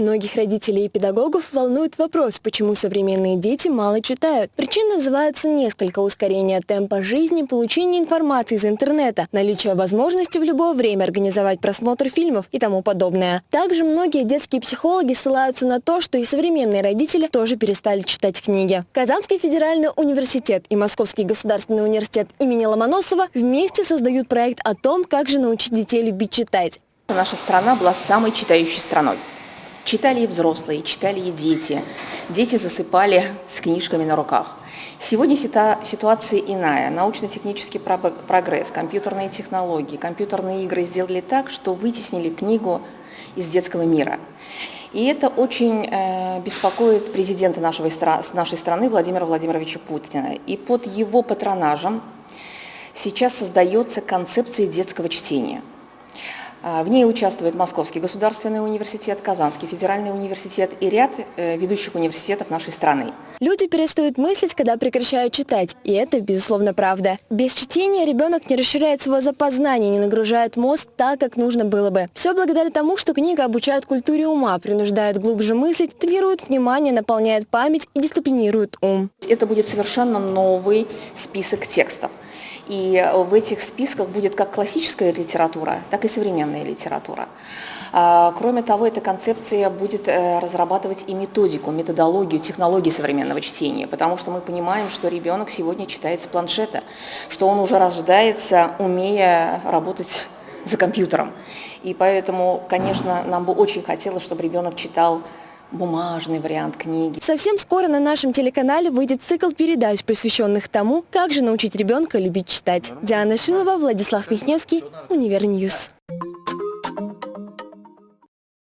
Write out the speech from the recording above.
Многих родителей и педагогов волнует вопрос, почему современные дети мало читают. Причин называется несколько. Ускорение темпа жизни, получение информации из интернета, наличие возможности в любое время организовать просмотр фильмов и тому подобное. Также многие детские психологи ссылаются на то, что и современные родители тоже перестали читать книги. Казанский федеральный университет и Московский государственный университет имени Ломоносова вместе создают проект о том, как же научить детей любить читать. Наша страна была самой читающей страной. Читали и взрослые, читали и дети. Дети засыпали с книжками на руках. Сегодня ситуация иная. Научно-технический прогресс, компьютерные технологии, компьютерные игры сделали так, что вытеснили книгу из детского мира. И это очень э, беспокоит президента нашего, нашей страны Владимира Владимировича Путина. И под его патронажем сейчас создается концепция детского чтения – в ней участвует Московский государственный университет, Казанский федеральный университет и ряд э, ведущих университетов нашей страны. Люди перестают мыслить, когда прекращают читать, и это, безусловно, правда. Без чтения ребенок не расширяет свое запознание, не нагружает мозг так, как нужно было бы. Все благодаря тому, что книга обучает культуре ума, принуждает глубже мыслить, тренирует внимание, наполняет память и дисциплинирует ум. Это будет совершенно новый список текстов. И в этих списках будет как классическая литература, так и современная литература. А, кроме того, эта концепция будет э, разрабатывать и методику, методологию, технологии современного чтения, потому что мы понимаем, что ребенок сегодня читает с планшета, что он уже рождается, умея работать за компьютером. И поэтому, конечно, нам бы очень хотелось, чтобы ребенок читал бумажный вариант книги. Совсем скоро на нашем телеканале выйдет цикл передач, посвященных тому, как же научить ребенка любить читать. Диана Шилова, Владислав Михневский, Univer News.